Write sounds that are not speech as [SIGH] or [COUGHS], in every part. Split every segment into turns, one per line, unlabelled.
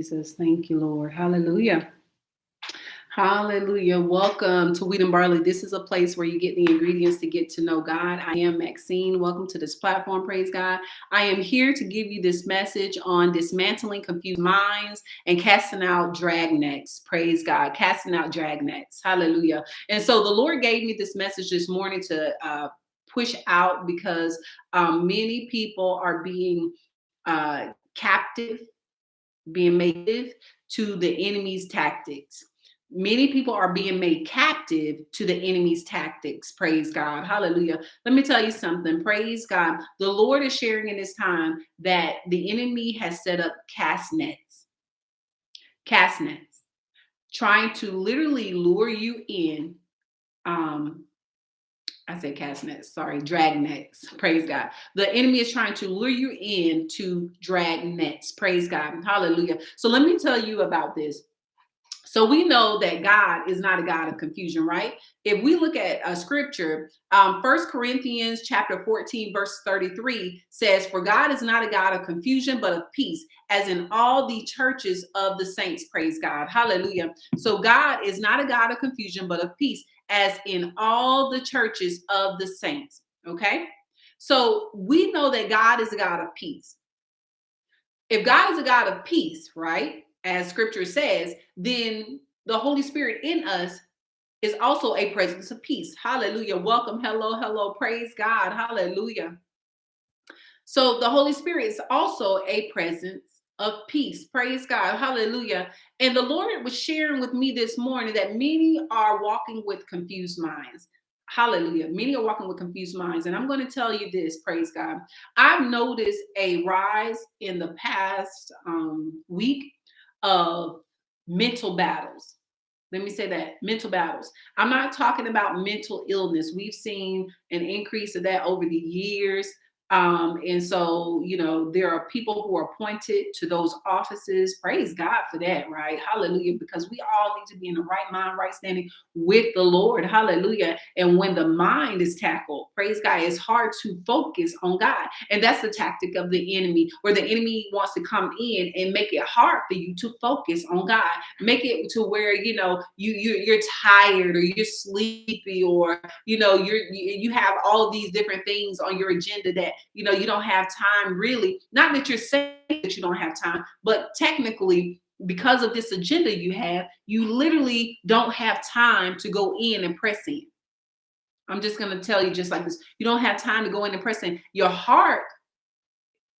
Jesus. Thank you, Lord. Hallelujah. Hallelujah. Welcome to Wheat and Barley. This is a place where you get the ingredients to get to know God. I am Maxine. Welcome to this platform. Praise God. I am here to give you this message on dismantling confused minds and casting out dragnets. Praise God. Casting out dragnets. Hallelujah. And so the Lord gave me this message this morning to uh, push out because um, many people are being uh, captive being made to the enemy's tactics. Many people are being made captive to the enemy's tactics. Praise God. Hallelujah. Let me tell you something. Praise God. The Lord is sharing in this time that the enemy has set up cast nets, cast nets, trying to literally lure you in um, I say cast nets, sorry, drag nets. Praise God. The enemy is trying to lure you in to drag nets. Praise God. Hallelujah. So let me tell you about this. So we know that God is not a God of confusion, right? If we look at a scripture, um, First Corinthians chapter 14, verse 33 says, For God is not a God of confusion, but of peace, as in all the churches of the saints. Praise God. Hallelujah. So God is not a God of confusion, but of peace, as in all the churches of the saints. Okay. So we know that God is a God of peace. If God is a God of peace, right, as scripture says, then the Holy Spirit in us is also a presence of peace. Hallelujah. Welcome. Hello. Hello. Praise God. Hallelujah. So the Holy Spirit is also a presence of peace. Praise God. Hallelujah. And the Lord was sharing with me this morning that many are walking with confused minds. Hallelujah. Many are walking with confused minds. And I'm going to tell you this, praise God. I've noticed a rise in the past um, week of mental battles. Let me say that mental battles. I'm not talking about mental illness. We've seen an increase of that over the years. Um, and so, you know, there are people who are appointed to those offices. Praise God for that, right? Hallelujah. Because we all need to be in the right mind, right standing with the Lord. Hallelujah. And when the mind is tackled, praise God, it's hard to focus on God. And that's the tactic of the enemy, where the enemy wants to come in and make it hard for you to focus on God. Make it to where, you know, you, you you're tired or you're sleepy or, you know, you're you, you have all these different things on your agenda that you know you don't have time really not that you're saying that you don't have time but technically because of this agenda you have you literally don't have time to go in and press in. I'm just going to tell you just like this you don't have time to go in and press in. Your heart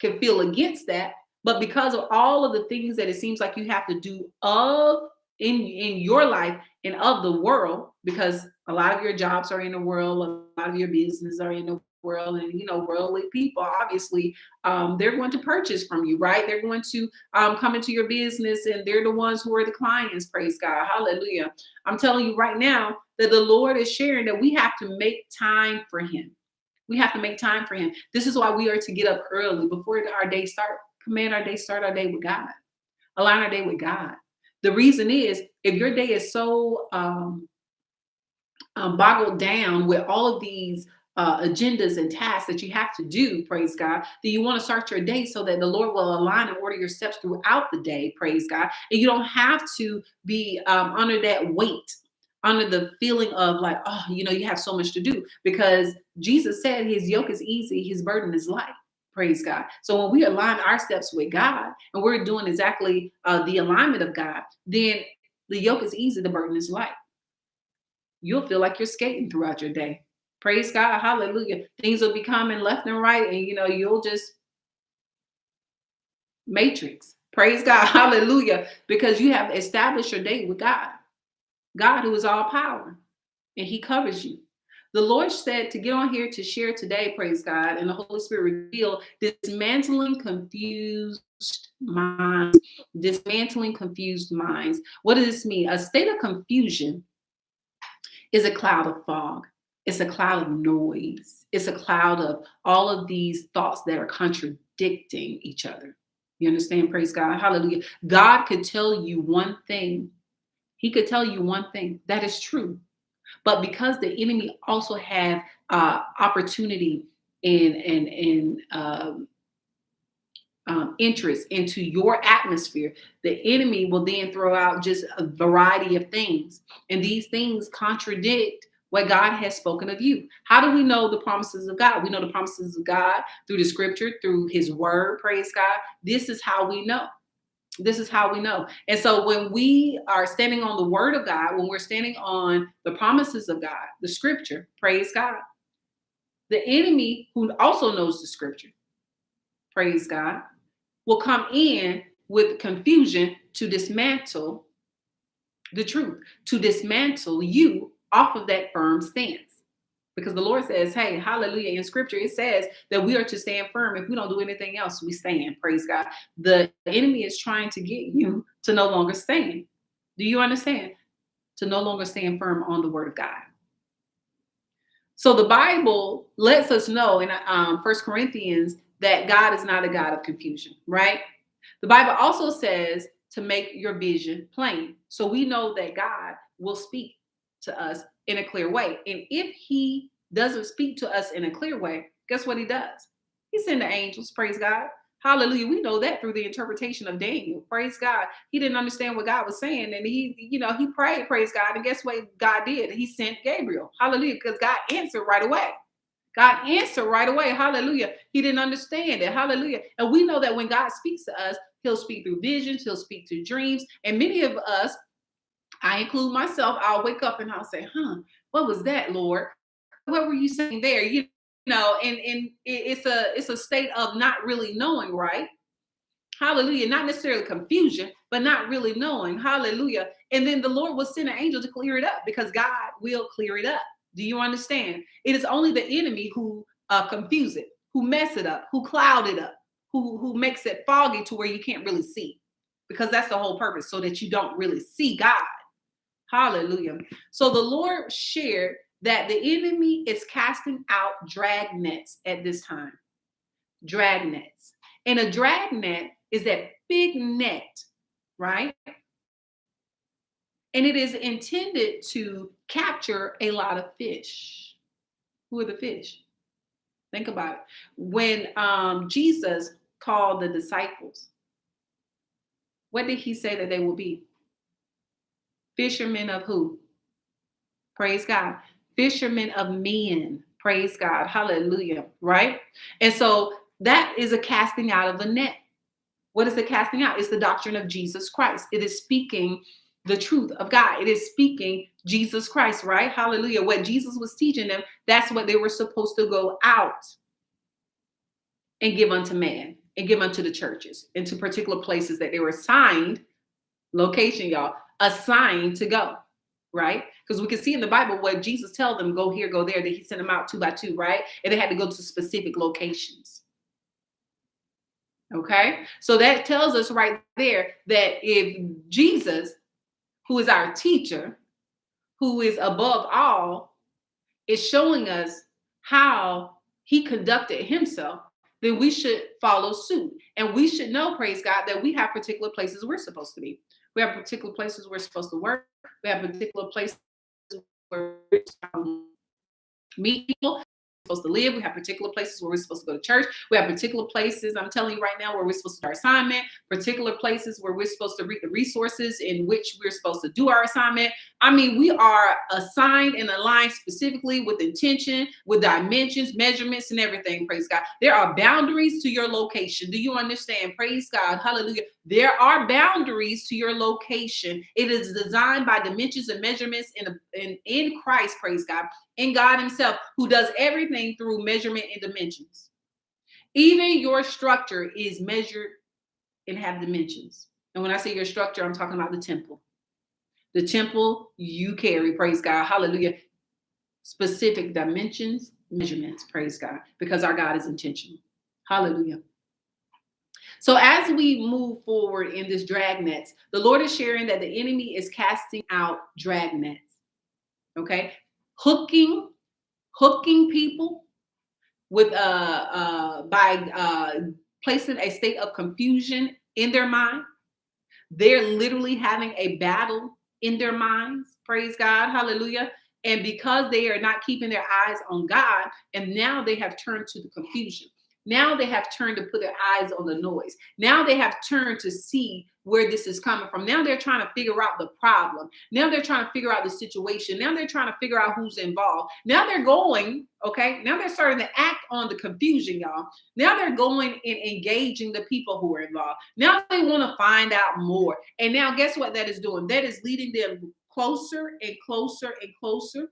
can feel against that but because of all of the things that it seems like you have to do of in in your life and of the world because a lot of your jobs are in the world a lot of your business are in the world and you know worldly people obviously um, they're going to purchase from you right? They're going to um, come into your business and they're the ones who are the clients praise god hallelujah. I'm telling you right now that the lord is sharing that we have to make time for him. We have to make time for him. This is why we are to get up early before our day start command our day start our day with god align our day with god. The reason is if your day is so um, um, boggled down with all of these uh, agendas and tasks that you have to do, praise God, that you want to start your day so that the Lord will align and order your steps throughout the day, praise God. And you don't have to be um, under that weight, under the feeling of like, oh, you know, you have so much to do because Jesus said his yoke is easy, his burden is light. Praise God. So when we align our steps with God and we're doing exactly uh, the alignment of God, then the yoke is easy, the burden is light. You'll feel like you're skating throughout your day Praise God. Hallelujah. Things will be coming left and right, and you know, you'll just matrix. Praise God. [LAUGHS] Hallelujah. Because you have established your date with God. God who is all power. And he covers you. The Lord said to get on here to share today, praise God, and the Holy Spirit reveal dismantling confused minds, dismantling confused minds. What does this mean? A state of confusion is a cloud of fog it's a cloud of noise. It's a cloud of all of these thoughts that are contradicting each other. You understand? Praise God. Hallelujah. God could tell you one thing. He could tell you one thing that is true. But because the enemy also have uh, opportunity and and and um, um, interest into your atmosphere, the enemy will then throw out just a variety of things. And these things contradict what God has spoken of you. How do we know the promises of God? We know the promises of God through the scripture, through his word, praise God. This is how we know. This is how we know. And so when we are standing on the word of God, when we're standing on the promises of God, the scripture, praise God. The enemy who also knows the scripture, praise God, will come in with confusion to dismantle the truth, to dismantle you off of that firm stance. Because the Lord says, hey, hallelujah, in scripture, it says that we are to stand firm. If we don't do anything else, we stand. Praise God. The enemy is trying to get you to no longer stand. Do you understand? To no longer stand firm on the word of God. So the Bible lets us know in um, Corinthians that God is not a God of confusion, right? The Bible also says to make your vision plain. So we know that God will speak to us in a clear way. And if he doesn't speak to us in a clear way, guess what he does? He sends the angels, praise God. Hallelujah. We know that through the interpretation of Daniel. Praise God. He didn't understand what God was saying. And he, you know, he prayed, praise God. And guess what God did? He sent Gabriel. Hallelujah. Because God answered right away. God answered right away. Hallelujah. He didn't understand it. Hallelujah. And we know that when God speaks to us, he'll speak through visions, he'll speak through dreams. And many of us, I include myself, I'll wake up and I'll say, huh, what was that, Lord? What were you saying there? You know, and, and it's a it's a state of not really knowing, right? Hallelujah. Not necessarily confusion, but not really knowing. Hallelujah. And then the Lord will send an angel to clear it up because God will clear it up. Do you understand? It is only the enemy who uh, confuse it, who mess it up, who cloud it up, who who makes it foggy to where you can't really see, because that's the whole purpose, so that you don't really see God. Hallelujah. So the Lord shared that the enemy is casting out drag nets at this time. Drag nets. And a drag net is that big net, right? And it is intended to capture a lot of fish. Who are the fish? Think about it. When um, Jesus called the disciples, what did he say that they will be? Fishermen of who? Praise God. Fishermen of men. Praise God. Hallelujah. Right? And so that is a casting out of the net. What is the casting out? It's the doctrine of Jesus Christ. It is speaking the truth of God. It is speaking Jesus Christ, right? Hallelujah. What Jesus was teaching them, that's what they were supposed to go out and give unto man and give unto the churches into particular places that they were assigned, location, y'all, assigned to go, right? Because we can see in the Bible what Jesus tell them, go here, go there, that he sent them out two by two, right? And they had to go to specific locations. Okay, so that tells us right there that if Jesus who is our teacher, who is above all, is showing us how he conducted himself, then we should follow suit. And we should know, praise God, that we have particular places we're supposed to be. We have particular places we're supposed to work. We have particular places where we um, meet people supposed to live. We have particular places where we're supposed to go to church. We have particular places, I'm telling you right now, where we're supposed to do our assignment, particular places where we're supposed to read the resources in which we're supposed to do our assignment. I mean, we are assigned and aligned specifically with intention, with dimensions, measurements, and everything. Praise God. There are boundaries to your location. Do you understand? Praise God. Hallelujah. There are boundaries to your location. It is designed by dimensions and measurements in, in, in Christ, praise God, in God Himself, who does everything through measurement and dimensions. Even your structure is measured and have dimensions. And when I say your structure, I'm talking about the temple. The temple you carry, praise God, hallelujah. Specific dimensions, measurements, praise God, because our God is intentional. Hallelujah. So as we move forward in this dragnets, the Lord is sharing that the enemy is casting out dragnets. Okay, hooking, hooking people with uh, uh by uh placing a state of confusion in their mind. They're literally having a battle in their minds. Praise God, hallelujah. And because they are not keeping their eyes on God, and now they have turned to the confusion. Now they have turned to put their eyes on the noise. Now they have turned to see where this is coming from. Now they're trying to figure out the problem. Now they're trying to figure out the situation. Now they're trying to figure out who's involved. Now they're going, okay? Now they're starting to act on the confusion, y'all. Now they're going and engaging the people who are involved. Now they want to find out more. And now guess what that is doing? That is leading them closer and closer and closer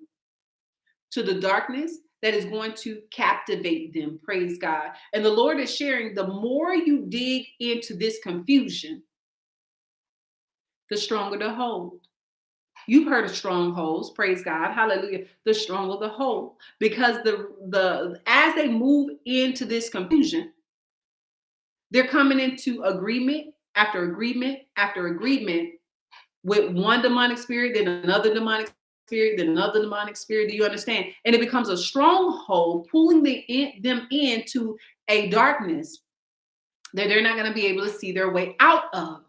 to the darkness that is going to captivate them. Praise God. And the Lord is sharing the more you dig into this confusion, the stronger the hold. You've heard of strongholds, praise God, hallelujah. The stronger the hold, because the the as they move into this confusion, they're coming into agreement after agreement after agreement with one demonic spirit, then another demonic spirit, then another demonic spirit. Do you understand? And it becomes a stronghold, pulling the in, them into a darkness that they're not going to be able to see their way out of.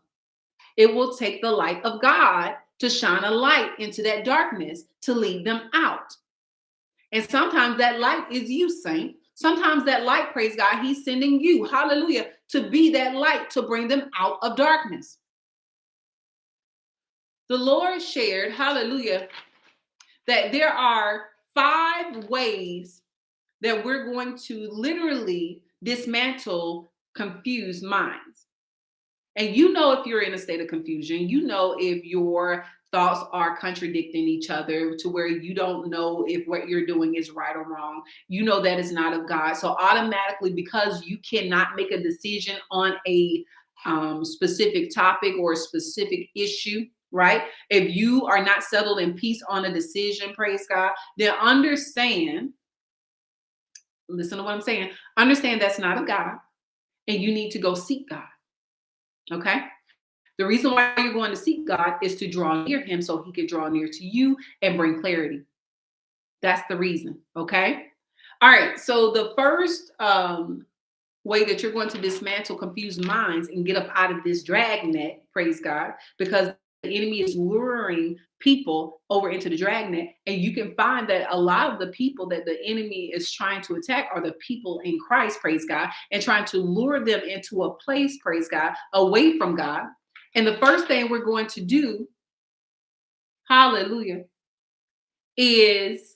It will take the light of God to shine a light into that darkness to lead them out. And sometimes that light is you, saint. Sometimes that light, praise God, He's sending you, hallelujah, to be that light to bring them out of darkness. The Lord shared, hallelujah, that there are five ways that we're going to literally dismantle confused minds. And you know if you're in a state of confusion, you know if your thoughts are contradicting each other to where you don't know if what you're doing is right or wrong. You know that is not of God. So automatically, because you cannot make a decision on a um, specific topic or a specific issue, right? If you are not settled in peace on a decision, praise God, then understand, listen to what I'm saying, understand that's not of God and you need to go seek God. Okay. The reason why you're going to seek God is to draw near him so he can draw near to you and bring clarity. That's the reason. Okay. All right. So the first um, way that you're going to dismantle confused minds and get up out of this dragnet, praise God, because the enemy is luring people over into the dragnet and you can find that a lot of the people that the enemy is trying to attack are the people in christ praise god and trying to lure them into a place praise god away from god. And the first thing we're going to do hallelujah is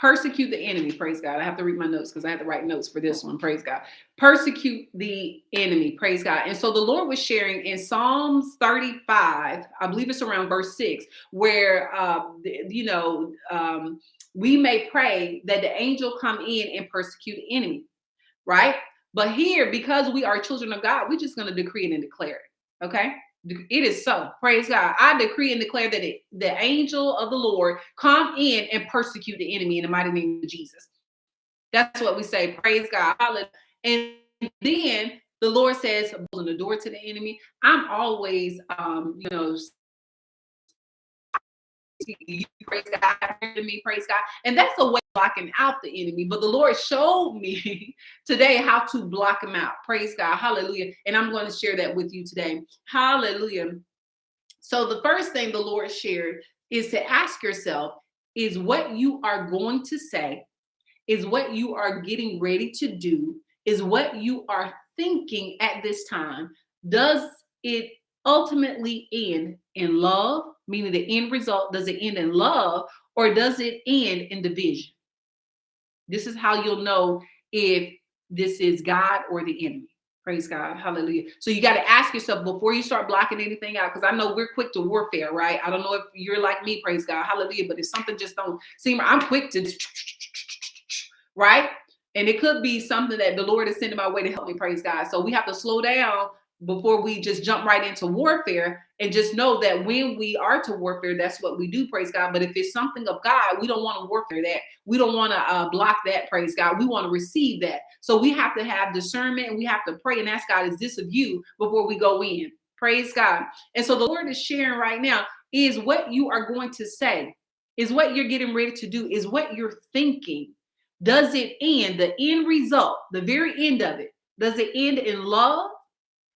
persecute the enemy praise god. I have to read my notes because i had to write notes for this one praise god. Persecute the enemy praise god. And so the lord was sharing in psalms 35 i believe it's around verse 6 where uh you know um we may pray that the angel come in and persecute the enemy right? But here because we are children of god we're just going to decree it and declare it okay it is so. Praise God. I decree and declare that it, the angel of the Lord come in and persecute the enemy in the mighty name of Jesus. That's what we say. Praise God. And then the Lord says, open the door to the enemy. I'm always, um, you know, you praise God, to me, praise God. And that's a way blocking out the enemy. But the Lord showed me [LAUGHS] today how to block him out. Praise God. Hallelujah. And I'm going to share that with you today. Hallelujah. So the first thing the Lord shared is to ask yourself, is what you are going to say, is what you are getting ready to do, is what you are thinking at this time, does it ultimately end in love, meaning the end result, does it end in love or does it end in division? This is how you'll know if this is God or the enemy. Praise God. Hallelujah. So you got to ask yourself before you start blocking anything out, because I know we're quick to warfare, right? I don't know if you're like me, praise God. Hallelujah. But if something just don't seem, I'm quick to, right? And it could be something that the Lord is sending my way to help me, praise God. So we have to slow down before we just jump right into warfare and just know that when we are to warfare, that's what we do, praise God. But if it's something of God, we don't want to warfare that. We don't want to uh, block that, praise God. We want to receive that. So we have to have discernment and we have to pray and ask God, is this of you before we go in? Praise God. And so the Lord is sharing right now is what you are going to say, is what you're getting ready to do, is what you're thinking. Does it end, the end result, the very end of it, does it end in love?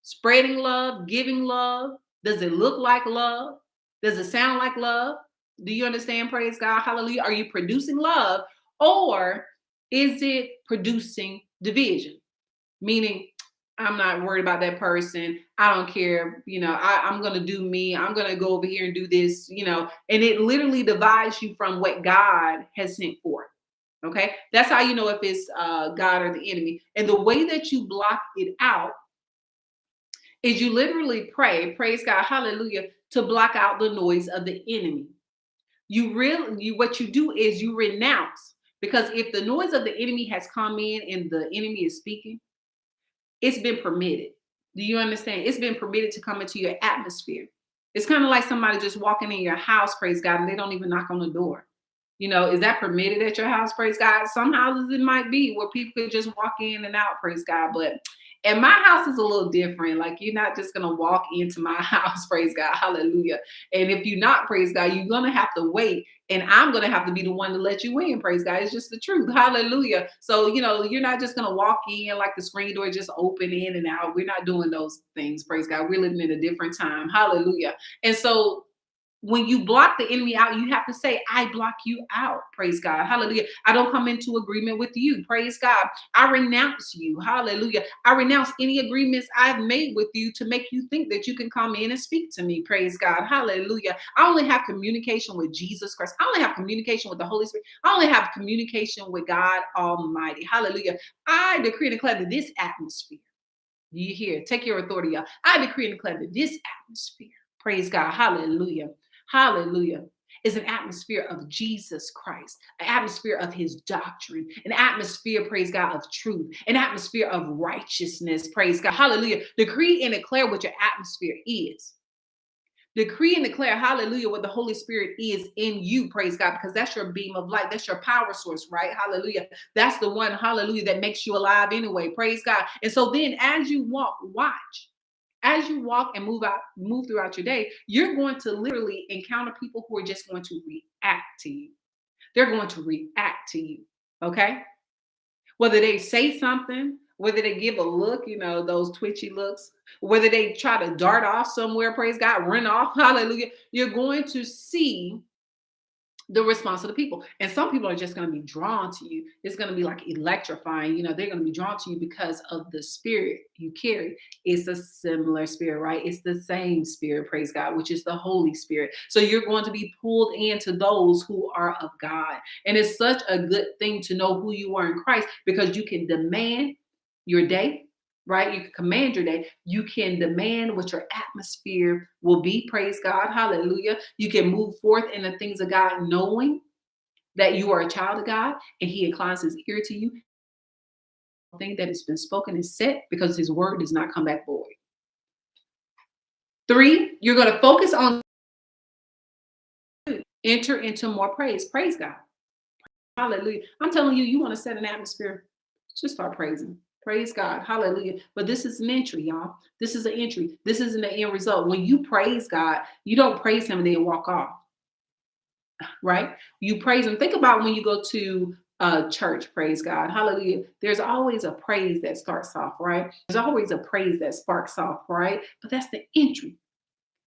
Spreading love, giving love? Does it look like love? Does it sound like love? Do you understand? Praise God. Hallelujah. Are you producing love? Or Is it producing division? Meaning, I'm not worried about that person. I don't care. You know, I, am going to do me. I'm going to go over here and do this, you know, and it literally divides you from what God has sent forth. Okay. That's how you know if it's uh, God or the enemy. And the way that you block it out is you literally pray, praise God, hallelujah, to block out the noise of the enemy. You really, what you do is you renounce because if the noise of the enemy has come in and the enemy is speaking, it's been permitted. Do you understand? It's been permitted to come into your atmosphere. It's kind of like somebody just walking in your house, praise God, and they don't even knock on the door. You know, is that permitted at your house? Praise God. Some houses it might be where people could just walk in and out, praise God. But and my house is a little different. Like you're not just gonna walk into my [LAUGHS] house, praise God, hallelujah. And if you're not, praise God, you're gonna have to wait, and I'm gonna have to be the one to let you in, praise God. It's just the truth, hallelujah. So you know, you're not just gonna walk in like the screen door just open in and out. We're not doing those things, praise God. We're living in a different time, hallelujah. And so when you block the enemy out, you have to say, I block you out. Praise God. Hallelujah. I don't come into agreement with you. Praise God. I renounce you. Hallelujah. I renounce any agreements I've made with you to make you think that you can come in and speak to me. Praise God. Hallelujah. I only have communication with Jesus Christ. I only have communication with the Holy Spirit. I only have communication with God Almighty. Hallelujah. I decree and declare that this atmosphere, you hear, take your authority. I decree and declare that this atmosphere, praise God. Hallelujah hallelujah, is an atmosphere of Jesus Christ, an atmosphere of his doctrine, an atmosphere, praise God, of truth, an atmosphere of righteousness, praise God, hallelujah. Decree and declare what your atmosphere is. Decree and declare, hallelujah, what the Holy Spirit is in you, praise God, because that's your beam of light. That's your power source, right? Hallelujah. That's the one, hallelujah, that makes you alive anyway, praise God. And so then as you walk, watch as you walk and move out, move throughout your day, you're going to literally encounter people who are just going to react to you. They're going to react to you. Okay. Whether they say something, whether they give a look, you know, those twitchy looks, whether they try to dart off somewhere, praise God, run off, [LAUGHS] hallelujah, you're going to see the response of the people. And some people are just going to be drawn to you. It's going to be like electrifying. You know, they're going to be drawn to you because of the spirit you carry. It's a similar spirit, right? It's the same spirit, praise God, which is the Holy Spirit. So you're going to be pulled into those who are of God. And it's such a good thing to know who you are in Christ because you can demand your day right? You can command your day. You can demand what your atmosphere will be. Praise God. Hallelujah. You can move forth in the things of God, knowing that you are a child of God and He inclines His ear to you. Thing that has been spoken is set because His word does not come back void. Three, you're going to focus on enter into more praise. Praise God. Hallelujah. I'm telling you, you want to set an atmosphere, just start praising. Praise God. Hallelujah. But this is an entry, y'all. This is an entry. This isn't the end result. When you praise God, you don't praise him and then walk off. Right? You praise him. Think about when you go to a church, praise God. Hallelujah. There's always a praise that starts off, right? There's always a praise that sparks off, right? But that's the entry.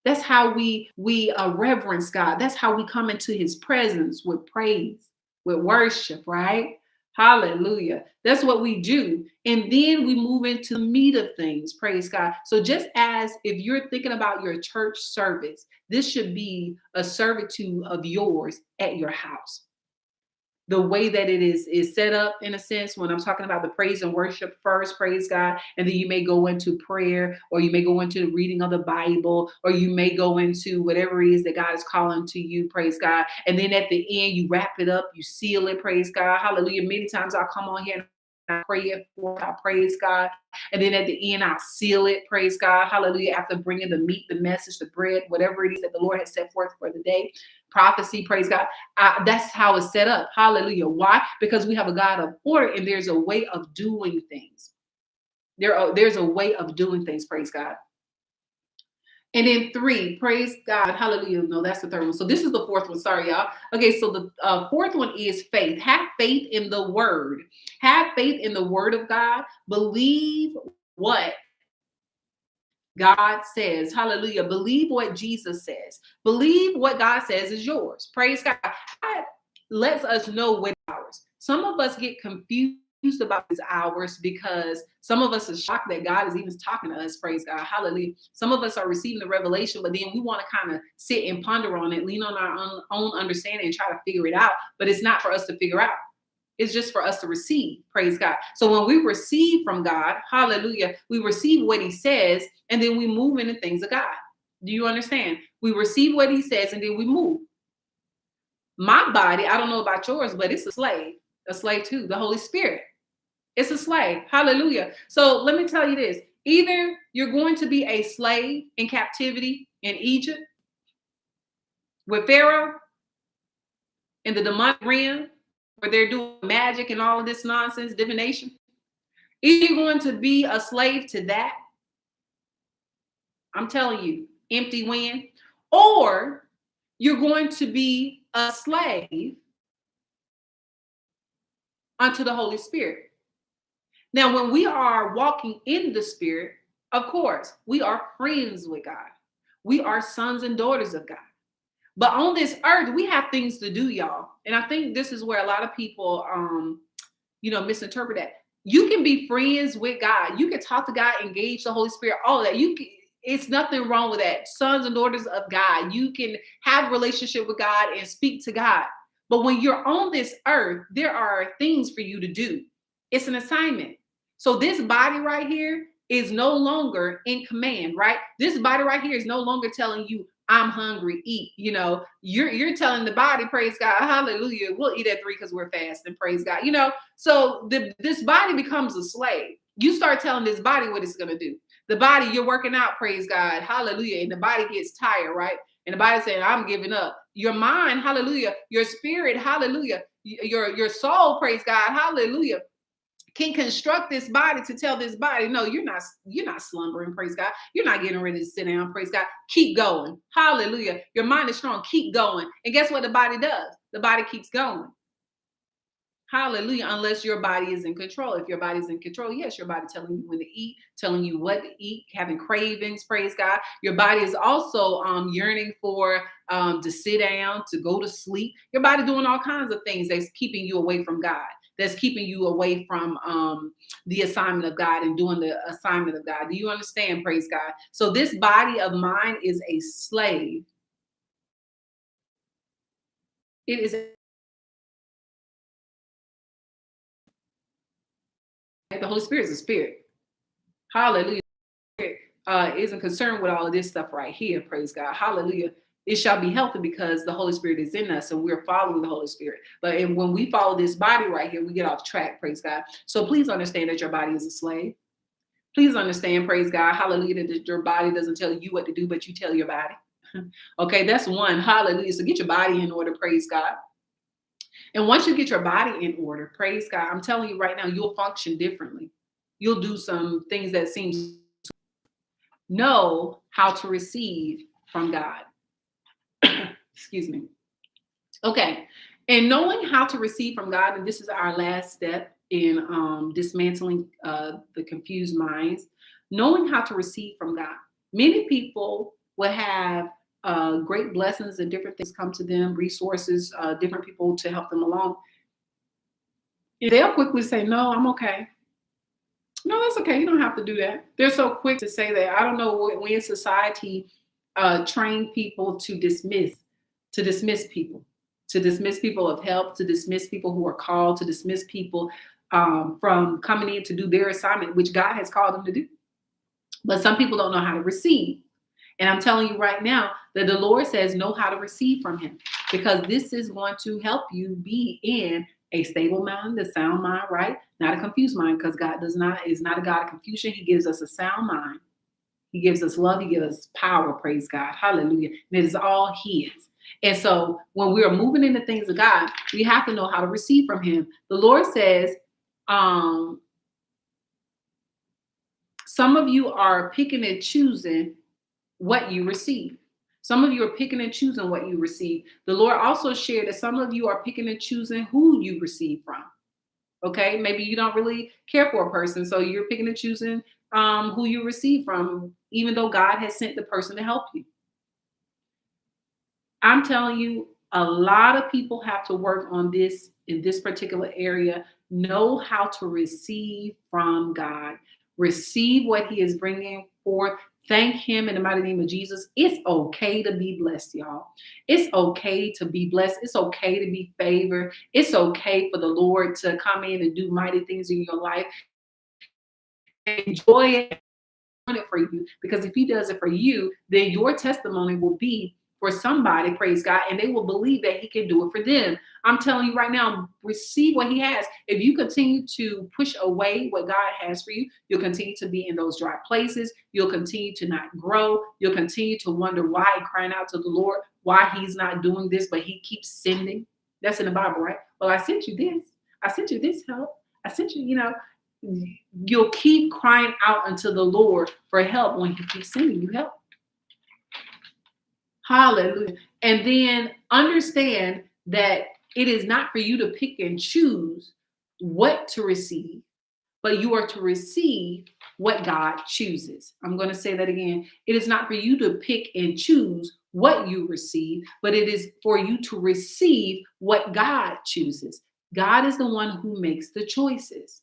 That's how we we uh, reverence God. That's how we come into his presence with praise, with worship, right? Hallelujah. That's what we do. And then we move into the meat of things. Praise God. So just as if you're thinking about your church service, this should be a servitude of yours at your house the way that it is is set up in a sense when i'm talking about the praise and worship first praise god and then you may go into prayer or you may go into the reading of the bible or you may go into whatever it is that god is calling to you praise god. And then at the end you wrap it up you seal it praise god. Hallelujah. Many times i'll come on here I pray it for, I praise God. And then at the end, I'll seal it, praise God, hallelujah, after bringing the meat, the message, the bread, whatever it is that the Lord has set forth for the day prophecy, praise God. I, that's how it's set up. Hallelujah. Why? Because we have a God of order and there's a way of doing things. There are, there's a way of doing things, praise God. And then three, praise God, hallelujah. No, that's the third one. So this is the fourth one. Sorry, y'all. Okay, so the uh, fourth one is faith. Have faith in the word. Have faith in the word of God. Believe what God says. Hallelujah. Believe what Jesus says. Believe what God says is yours. Praise God. God lets us know what ours. Some of us get confused about these hours because some of us are shocked that God is even talking to us. Praise God. Hallelujah. Some of us are receiving the revelation, but then we want to kind of sit and ponder on it, lean on our own, own understanding and try to figure it out. But it's not for us to figure out. It's just for us to receive. Praise God. So when we receive from God, hallelujah, we receive what he says and then we move into things of God. Do you understand? We receive what he says and then we move. My body, I don't know about yours, but it's a slave, a slave to the Holy Spirit. It's a slave. Hallelujah. So let me tell you this either you're going to be a slave in captivity in Egypt with Pharaoh in the demonic realm where they're doing magic and all of this nonsense, divination. Either you're going to be a slave to that. I'm telling you, empty win, or you're going to be a slave unto the Holy Spirit. Now, when we are walking in the Spirit, of course, we are friends with God. We are sons and daughters of God. But on this earth, we have things to do, y'all. And I think this is where a lot of people, um, you know, misinterpret that. You can be friends with God. You can talk to God, engage the Holy Spirit, all that. You can, it's nothing wrong with that. Sons and daughters of God. You can have relationship with God and speak to God. But when you're on this earth, there are things for you to do. It's an assignment. So this body right here is no longer in command, right? This body right here is no longer telling you, I'm hungry, eat. You know, you're you're telling the body, praise God, hallelujah. We'll eat at three because we're fasting, praise God. You know, so the, this body becomes a slave. You start telling this body what it's gonna do. The body, you're working out, praise God, hallelujah. And the body gets tired, right? And the body saying, I'm giving up. Your mind, hallelujah, your spirit, hallelujah, your, your soul, praise God, hallelujah can construct this body to tell this body, no, you're not, you're not slumbering, praise God. You're not getting ready to sit down, praise God. Keep going. Hallelujah. Your mind is strong. Keep going. And guess what the body does? The body keeps going. Hallelujah. Unless your body is in control. If your body's in control, yes, your body telling you when to eat, telling you what to eat, having cravings, praise God. Your body is also um, yearning for um, to sit down, to go to sleep. Your body doing all kinds of things that's keeping you away from God that's keeping you away from um, the assignment of God and doing the assignment of God. Do you understand? Praise God. So this body of mine is a slave. It is the Holy Spirit is a spirit. Hallelujah. Uh, isn't concerned with all of this stuff right here. Praise God. Hallelujah it shall be healthy because the Holy Spirit is in us and we're following the Holy Spirit. But and when we follow this body right here, we get off track, praise God. So please understand that your body is a slave. Please understand, praise God, hallelujah, that your body doesn't tell you what to do, but you tell your body. [LAUGHS] okay, that's one. Hallelujah. So get your body in order, praise God. And once you get your body in order, praise God, I'm telling you right now, you'll function differently. You'll do some things that seems know how to receive from God. [COUGHS] Excuse me. Okay. And knowing how to receive from God, and this is our last step in um, dismantling uh, the confused minds, knowing how to receive from God. Many people will have uh, great blessings and different things come to them, resources, uh, different people to help them along. They'll quickly say, No, I'm okay. No, that's okay. You don't have to do that. They're so quick to say that. I don't know when society uh, train people to dismiss, to dismiss people, to dismiss people of help, to dismiss people who are called, to dismiss people um, from coming in to do their assignment, which God has called them to do. But some people don't know how to receive. And I'm telling you right now that the Lord says, know how to receive from him because this is going to help you be in a stable mind, a sound mind, right? Not a confused mind because God does not, is not a God of confusion. He gives us a sound mind he gives us love. He gives us power. Praise God. Hallelujah. And it is all His. And so when we are moving into things of God, we have to know how to receive from Him. The Lord says, um, some of you are picking and choosing what you receive. Some of you are picking and choosing what you receive. The Lord also shared that some of you are picking and choosing who you receive from. Okay, maybe you don't really care for a person, so you're picking and choosing um, who you receive from, even though God has sent the person to help you. I'm telling you, a lot of people have to work on this in this particular area, know how to receive from God. Receive what He is bringing forth. Thank Him in the mighty name of Jesus. It's okay to be blessed, y'all. It's okay to be blessed. It's okay to be favored. It's okay for the Lord to come in and do mighty things in your life. Enjoy it for you because if he does it for you, then your testimony will be for somebody, praise God, and they will believe that He can do it for them. I'm telling you right now, receive what He has. If you continue to push away what God has for you, you'll continue to be in those dry places. You'll continue to not grow. You'll continue to wonder why, crying out to the Lord, why He's not doing this, but He keeps sending. That's in the Bible, right? Well, I sent you this. I sent you this help. I sent you, you know, you'll keep crying out unto the Lord for help when He keeps sending you help. Hallelujah. And then understand that it is not for you to pick and choose what to receive, but you are to receive what God chooses. I'm going to say that again. It is not for you to pick and choose what you receive, but it is for you to receive what God chooses. God is the one who makes the choices.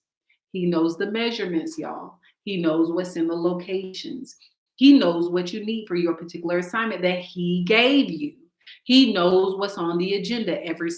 He knows the measurements, y'all. He knows what's in the locations. He knows what you need for your particular assignment that he gave you. He knows what's on the agenda every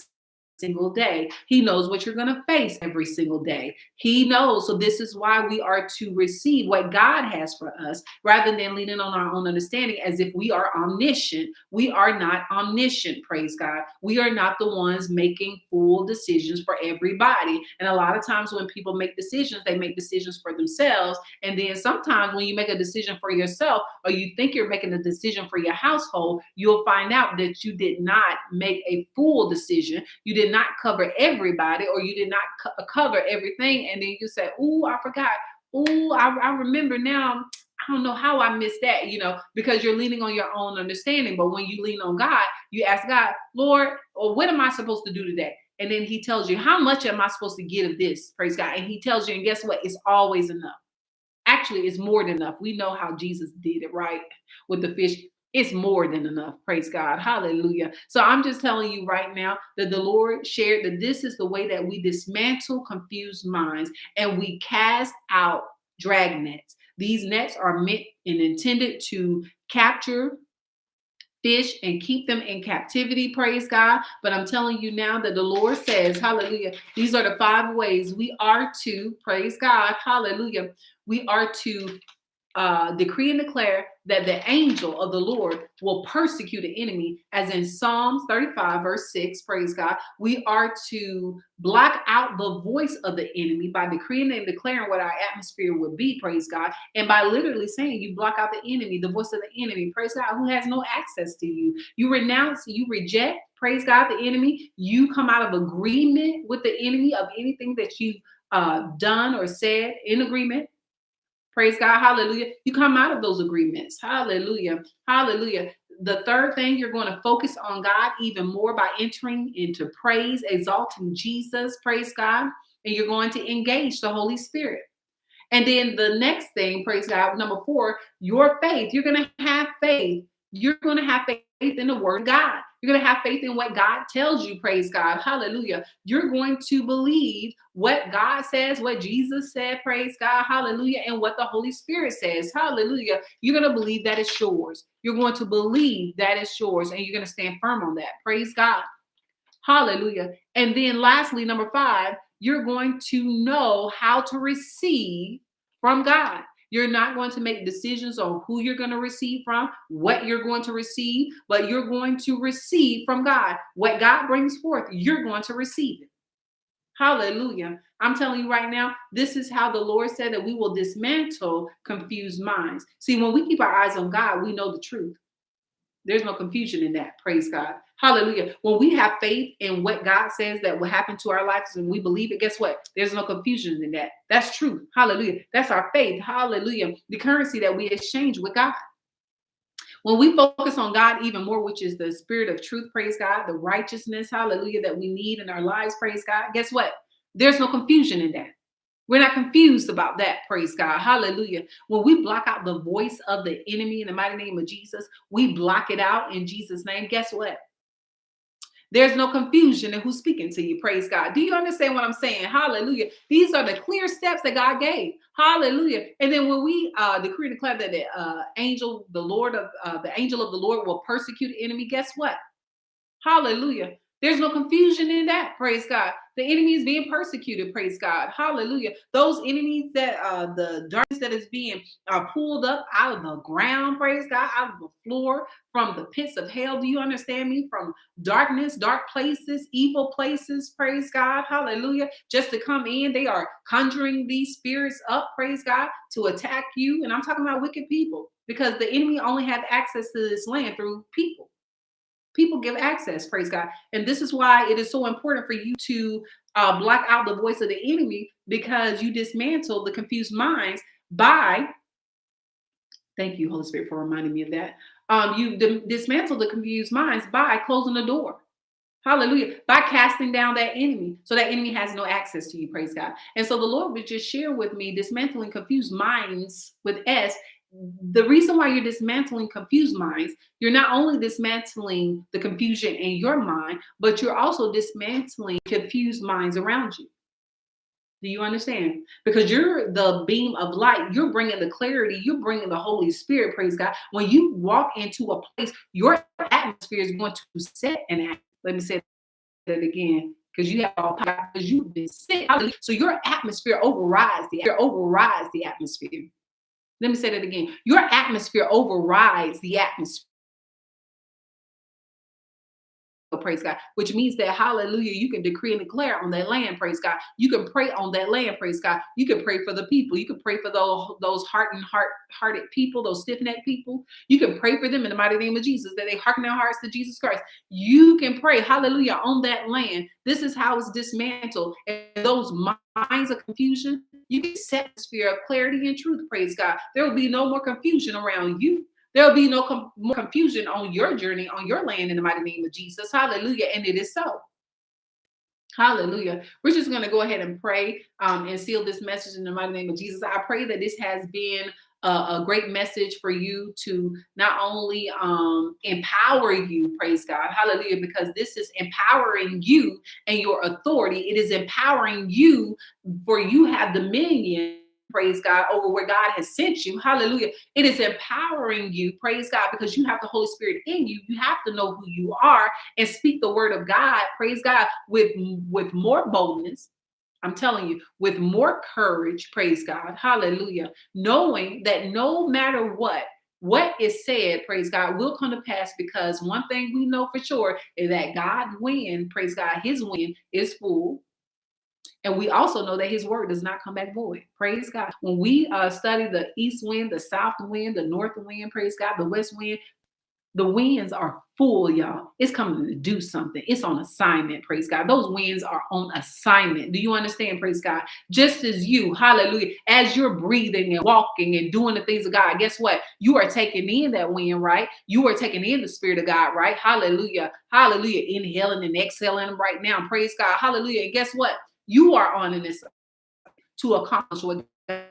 single day. He knows what you're going to face every single day. He knows. So this is why we are to receive what God has for us rather than leaning on our own understanding as if we are omniscient. We are not omniscient, praise God. We are not the ones making full decisions for everybody. And a lot of times when people make decisions, they make decisions for themselves. And then sometimes when you make a decision for yourself or you think you're making a decision for your household, you'll find out that you did not make a full decision. You did did not cover everybody or you did not co- cover everything. And then you say, Oh, I forgot. Oh, I, I remember now. I don't know how I missed that, you know, because you're leaning on your own understanding. But when you lean on God, you ask God, Lord, or what am I supposed to do today? And then he tells you, how much am I supposed to get of this? Praise God. And he tells you, and guess what? It's always enough. Actually, it's more than enough. We know how Jesus did it, right? With the fish it's more than enough. Praise God. Hallelujah. So I'm just telling you right now that the Lord shared that this is the way that we dismantle confused minds and we cast out drag nets. These nets are meant and intended to capture fish and keep them in captivity. Praise God. But I'm telling you now that the Lord says, Hallelujah. These are the five ways we are to, praise God. Hallelujah. We are to uh, decree and declare that the angel of the Lord will persecute the enemy, as in Psalms 35, verse 6. Praise God. We are to block out the voice of the enemy by decreeing and declaring what our atmosphere would be. Praise God. And by literally saying you block out the enemy, the voice of the enemy. Praise God, who has no access to you. You renounce, you reject. Praise God, the enemy. You come out of agreement with the enemy of anything that you've uh, done or said in agreement Praise God. Hallelujah. You come out of those agreements. Hallelujah. Hallelujah. The third thing, you're going to focus on God even more by entering into praise, exalting Jesus. Praise God. And you're going to engage the Holy Spirit. And then the next thing, praise God, number four, your faith. You're going to have faith. You're going to have faith in the word of God. You're going to have faith in what God tells you. Praise God. Hallelujah. You're going to believe what God says, what Jesus said. Praise God. Hallelujah. And what the Holy Spirit says. Hallelujah. You're going to believe that it's yours. You're going to believe that it's yours and you're going to stand firm on that. Praise God. Hallelujah. And then lastly, number five, you're going to know how to receive from God. You're not going to make decisions on who you're going to receive from, what you're going to receive, but you're going to receive from God. What God brings forth, you're going to receive it. Hallelujah. I'm telling you right now, this is how the Lord said that we will dismantle confused minds. See, when we keep our eyes on God, we know the truth. There's no confusion in that. Praise God. Hallelujah. When we have faith in what God says that will happen to our lives and we believe it, guess what? There's no confusion in that. That's true. Hallelujah. That's our faith. Hallelujah. The currency that we exchange with God. When we focus on God even more, which is the spirit of truth, praise God, the righteousness, hallelujah, that we need in our lives, praise God, guess what? There's no confusion in that. We're not confused about that. Praise God. Hallelujah. When we block out the voice of the enemy in the mighty name of Jesus, we block it out in Jesus' name. Guess what? There's no confusion in who's speaking to you. Praise God. Do you understand what I'm saying? Hallelujah. These are the clear steps that God gave. Hallelujah. And then when we uh, decree and declare that the uh, angel, the Lord of uh, the angel of the Lord will persecute the enemy, guess what? Hallelujah. There's no confusion in that. Praise God. The enemy is being persecuted. Praise God. Hallelujah. Those enemies that uh the darkness that is being uh, pulled up out of the ground, praise God, out of the floor from the pits of hell. Do you understand me? From darkness, dark places, evil places, praise God. Hallelujah. Just to come in, they are conjuring these spirits up, praise God, to attack you. And I'm talking about wicked people because the enemy only have access to this land through people people give access praise god and this is why it is so important for you to uh, block out the voice of the enemy because you dismantle the confused minds by thank you holy spirit for reminding me of that um, you dismantle the confused minds by closing the door Hallelujah. By casting down that enemy. So that enemy has no access to you. Praise God. And so the Lord would just share with me dismantling confused minds with S the reason why you're dismantling confused minds, you're not only dismantling the confusion in your mind, but you're also dismantling confused minds around you. Do you understand? Because you're the beam of light. You're bringing the clarity. You're bringing the Holy Spirit. Praise God. When you walk into a place, your atmosphere is going to set and act. Let me say that again because you have all power because you've been sent. So your atmosphere overrides the overrides the atmosphere. Let me say that again. Your atmosphere overrides the atmosphere praise God, which means that hallelujah, you can decree and declare on that land, praise God. You can pray on that land, praise God. You can pray for the people. You can pray for those those hardened heart hearted people, those stiff necked people. You can pray for them in the mighty name of Jesus that they hearken their hearts to Jesus Christ. You can pray, hallelujah, on that land. This is how it's dismantled. And those minds of confusion, you can set the sphere of clarity and truth, praise God. There will be no more confusion around you. There'll be no com more confusion on your journey, on your land in the mighty name of Jesus. Hallelujah. And it is so. Hallelujah. We're just going to go ahead and pray um, and seal this message in the mighty name of Jesus. I pray that this has been a, a great message for you to not only um, empower you, praise God, hallelujah, because this is empowering you and your authority. It is empowering you for you have dominion praise God, over where God has sent you. Hallelujah. It is empowering you, praise God, because you have the Holy Spirit in you. You have to know who you are and speak the word of God, praise God, with, with more boldness. I'm telling you, with more courage, praise God, hallelujah, knowing that no matter what, what is said, praise God, will come to pass because one thing we know for sure is that God win, praise God, his win is full and we also know that his word does not come back void. Praise God. When we uh, study the east wind, the south wind, the north wind, praise God, the west wind, the winds are full, y'all. It's coming to do something. It's on assignment, praise God. Those winds are on assignment. Do you understand, praise God? Just as you, hallelujah, as you're breathing and walking and doing the things of God, guess what? You are taking in that wind, right? You are taking in the spirit of God, right? Hallelujah. Hallelujah. Inhaling and exhaling right now. Praise God. Hallelujah. And guess what? You are on in this to accomplish what God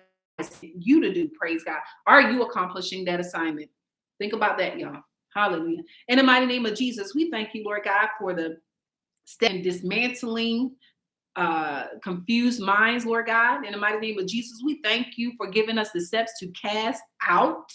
you to do. Praise God. Are you accomplishing that assignment? Think about that, y'all. Hallelujah. In the mighty name of Jesus, we thank you, Lord God, for the step dismantling uh, confused minds, Lord God. In the mighty name of Jesus, we thank you for giving us the steps to cast out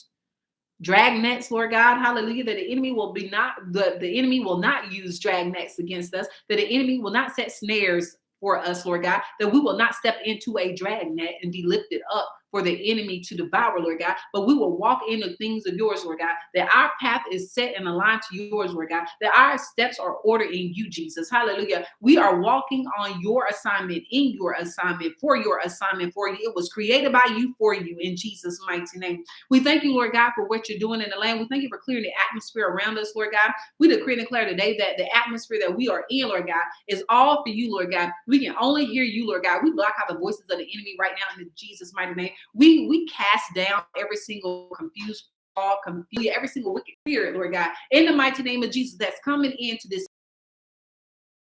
drag nets, Lord God, hallelujah, that the enemy will be not, the, the enemy will not use drag nets against us, that the enemy will not set snares for us, Lord God, that we will not step into a drag net and be lifted up for the enemy to devour, Lord God, but we will walk in the things of yours, Lord God, that our path is set and aligned to yours, Lord God, that our steps are ordered in you, Jesus. Hallelujah. We are walking on your assignment, in your assignment, for your assignment for you. It was created by you for you in Jesus' mighty name. We thank you, Lord God, for what you're doing in the land. We thank you for clearing the atmosphere around us, Lord God. We decree and declare today that the atmosphere that we are in, Lord God, is all for you, Lord God. We can only hear you, Lord God. We block out the voices of the enemy right now in Jesus' mighty name. We we cast down every single confused all confused, every single wicked spirit, Lord God, in the mighty name of Jesus that's coming into this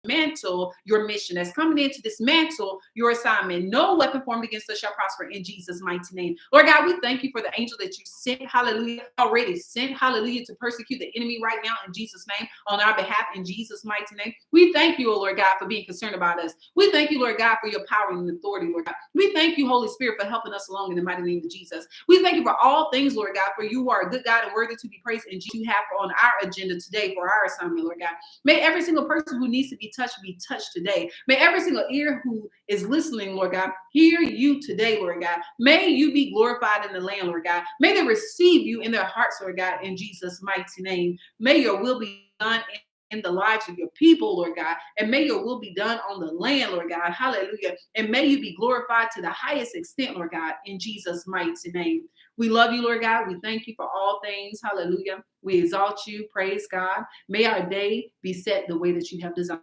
dismantle your mission, that's coming in to dismantle your assignment. No weapon formed against us shall prosper in Jesus' mighty name. Lord God, we thank you for the angel that you sent, hallelujah, already sent, hallelujah, to persecute the enemy right now in Jesus' name, on our behalf in Jesus' mighty name. We thank you, oh Lord God, for being concerned about us. We thank you, Lord God, for your power and authority, Lord God. We thank you, Holy Spirit, for helping us along in the mighty name of Jesus. We thank you for all things, Lord God, for you are a good God and worthy to be praised, and you have on our agenda today for our assignment, Lord God. May every single person who needs to be touched be touched today. May every single ear who is listening, Lord God, hear you today, Lord God. May you be glorified in the land, Lord God. May they receive you in their hearts, Lord God, in Jesus' mighty name. May your will be done in, in the lives of your people, Lord God. And may your will be done on the land, Lord God. Hallelujah. And may you be glorified to the highest extent, Lord God, in Jesus' mighty name. We love you, Lord God. We thank you for all things. Hallelujah. We exalt you. Praise God. May our day be set the way that you have designed.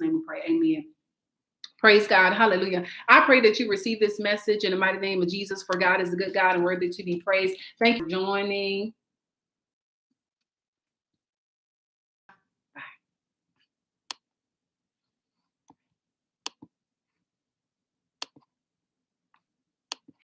Name we pray. Amen. Praise God. Hallelujah. I pray that you receive this message in the mighty name of Jesus, for God is a good God and worthy to be praised. Thank you for joining.